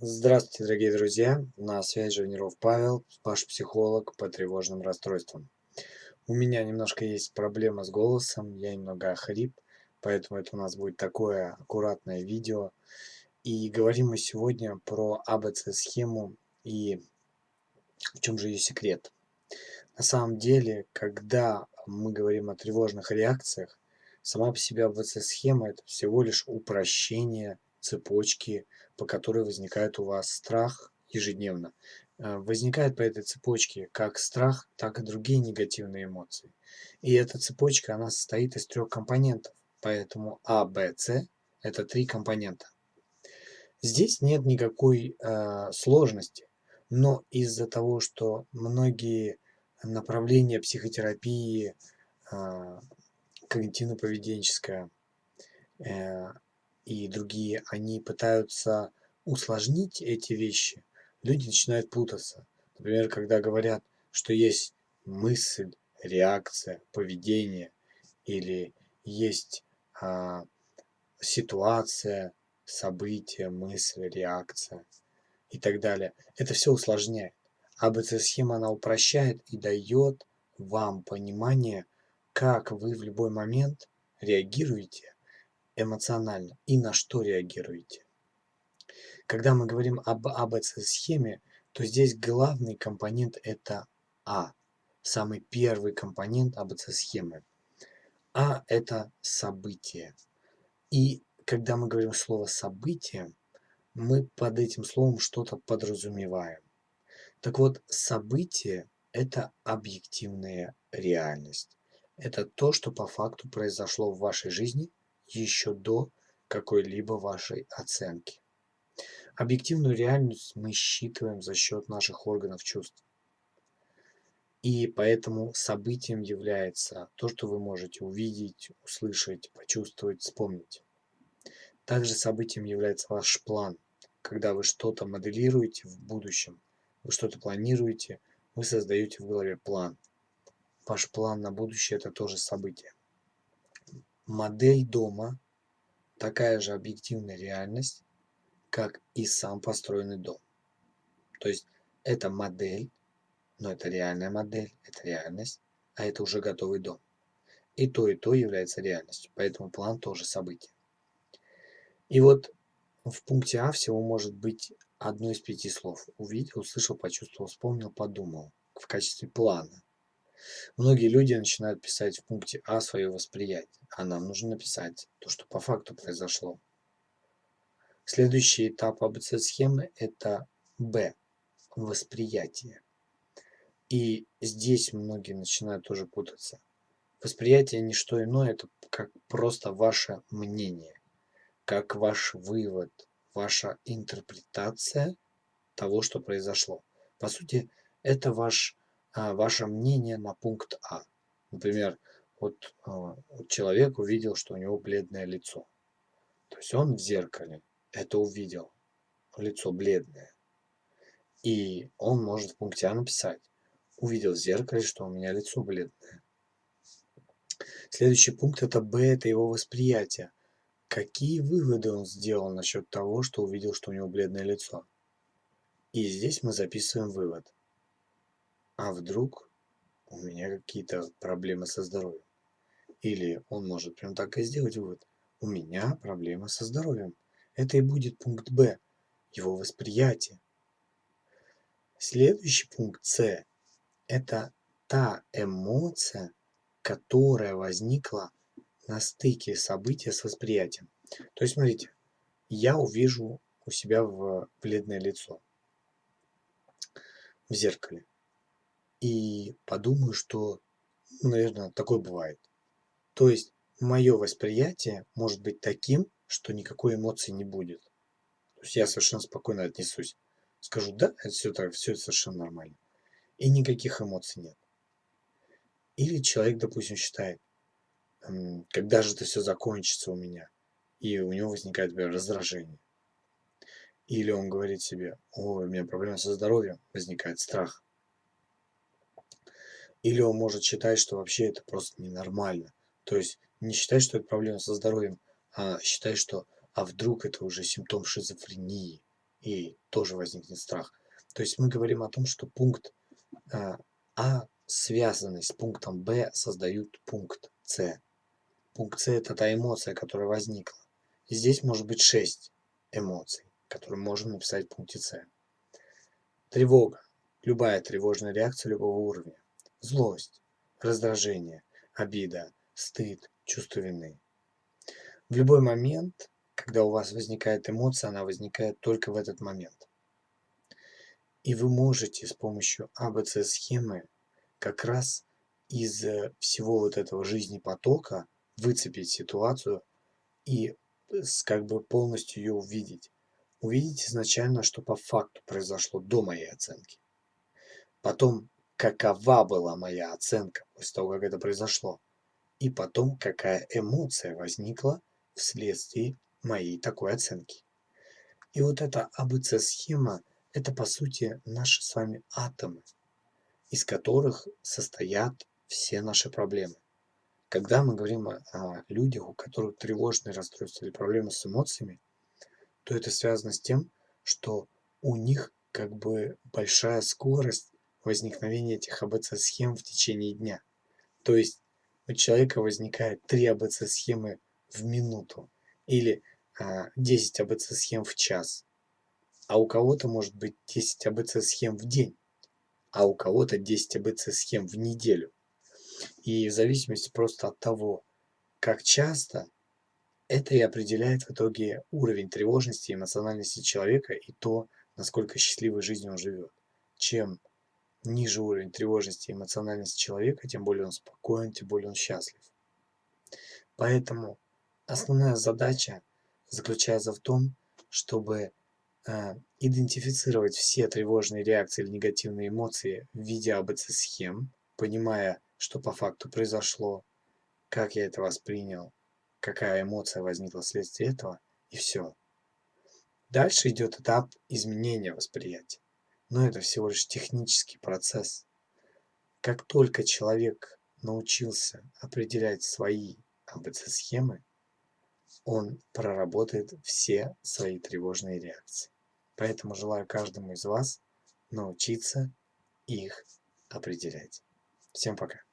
Здравствуйте, дорогие друзья! На связи Живниров Павел, ваш психолог по тревожным расстройствам. У меня немножко есть проблема с голосом, я немного охрип, поэтому это у нас будет такое аккуратное видео. И говорим мы сегодня про АБЦ-схему и в чем же ее секрет. На самом деле, когда мы говорим о тревожных реакциях, сама по себе АБЦ-схема это всего лишь упрощение цепочки, по которой возникает у вас страх ежедневно. Э, возникает по этой цепочке как страх, так и другие негативные эмоции. И эта цепочка, она состоит из трех компонентов. Поэтому А, Б, С – это три компонента. Здесь нет никакой э, сложности, но из-за того, что многие направления психотерапии, э, когнитивно-поведенческая, э, и другие, они пытаются усложнить эти вещи, люди начинают путаться. Например, когда говорят, что есть мысль, реакция, поведение, или есть а, ситуация, событие, мысль, реакция и так далее. Это все усложняет. АБЦ-схема она упрощает и дает вам понимание, как вы в любой момент реагируете эмоционально и на что реагируете. Когда мы говорим об АБЦ-схеме, то здесь главный компонент это А, самый первый компонент АБЦ-схемы. А это событие. И когда мы говорим слово событие, мы под этим словом что-то подразумеваем. Так вот, событие – это объективная реальность. Это то, что по факту произошло в вашей жизни еще до какой-либо вашей оценки. Объективную реальность мы считываем за счет наших органов чувств. И поэтому событием является то, что вы можете увидеть, услышать, почувствовать, вспомнить. Также событием является ваш план. Когда вы что-то моделируете в будущем, вы что-то планируете, вы создаете в голове план. Ваш план на будущее – это тоже событие. Модель дома – такая же объективная реальность, как и сам построенный дом. То есть это модель, но это реальная модель, это реальность, а это уже готовый дом. И то, и то является реальностью, поэтому план тоже событие. И вот в пункте А всего может быть одно из пяти слов. Увидел, услышал, почувствовал, вспомнил, подумал в качестве плана. Многие люди начинают писать в пункте А свое восприятие, а нам нужно написать то, что по факту произошло. Следующий этап АБЦ-схемы – это Б – восприятие. И здесь многие начинают тоже путаться. Восприятие – не что иное, это как просто ваше мнение, как ваш вывод, ваша интерпретация того, что произошло. По сути, это ваш ваше мнение на пункт А. Например, вот а, человек увидел, что у него бледное лицо. То есть он в зеркале это увидел, лицо бледное. И он может в пункте А написать, увидел в зеркале, что у меня лицо бледное. Следующий пункт это Б, это его восприятие. Какие выводы он сделал насчет того, что увидел, что у него бледное лицо? И здесь мы записываем вывод. А вдруг у меня какие-то проблемы со здоровьем? Или он может прям так и сделать вывод. У меня проблемы со здоровьем. Это и будет пункт Б, его восприятие. Следующий пункт С – это та эмоция, которая возникла на стыке события с восприятием. То есть, смотрите, я увижу у себя в бледное лицо в зеркале и подумаю, что, ну, наверное, такое бывает. То есть мое восприятие может быть таким, что никакой эмоции не будет. То есть я совершенно спокойно отнесусь. Скажу, да, это все, так, все совершенно нормально. И никаких эмоций нет. Или человек, допустим, считает, когда же это все закончится у меня, и у него возникает, например, раздражение. Или он говорит себе, ой, у меня проблемы со здоровьем, возникает страх. Или он может считать, что вообще это просто ненормально. То есть не считать, что это проблема со здоровьем, а считать, что а вдруг это уже симптом шизофрении. И тоже возникнет страх. То есть мы говорим о том, что пункт э, А, связанный с пунктом Б, создают пункт С. Пункт С – это та эмоция, которая возникла. И здесь может быть 6 эмоций, которые можем написать в пункте С. Тревога. Любая тревожная реакция любого уровня. Злость, раздражение, обида, стыд, чувство вины. В любой момент, когда у вас возникает эмоция, она возникает только в этот момент. И вы можете с помощью АБЦ-схемы как раз из э, всего вот этого жизни потока выцепить ситуацию и как бы полностью ее увидеть. Увидеть изначально, что по факту произошло до моей оценки. Потом, какова была моя оценка после того, как это произошло. И потом, какая эмоция возникла вследствие моей такой оценки. И вот эта АБЦ-схема – это, по сути, наши с вами атомы, из которых состоят все наши проблемы. Когда мы говорим о людях, у которых тревожные расстройства или проблемы с эмоциями, то это связано с тем, что у них как бы большая скорость возникновения этих АБЦ-схем в течение дня. То есть у человека возникает 3 АБЦ-схемы в минуту или а, 10 АБЦ-схем в час. А у кого-то может быть 10 АБЦ-схем в день, а у кого-то 10 АБЦ-схем в неделю. И в зависимости просто от того, как часто, это и определяет в итоге уровень тревожности и эмоциональности человека и то, насколько счастливой жизнью он живет. Чем ниже уровень тревожности и эмоциональности человека, тем более он спокоен, тем более он счастлив. Поэтому основная задача заключается в том, чтобы э, идентифицировать все тревожные реакции или негативные эмоции в виде АБЦ-схем, понимая, что по факту произошло, как я это воспринял, какая эмоция возникла вследствие этого, и все. Дальше идет этап изменения восприятия. Но это всего лишь технический процесс. Как только человек научился определять свои АБЦ-схемы, он проработает все свои тревожные реакции. Поэтому желаю каждому из вас научиться их определять. Всем пока.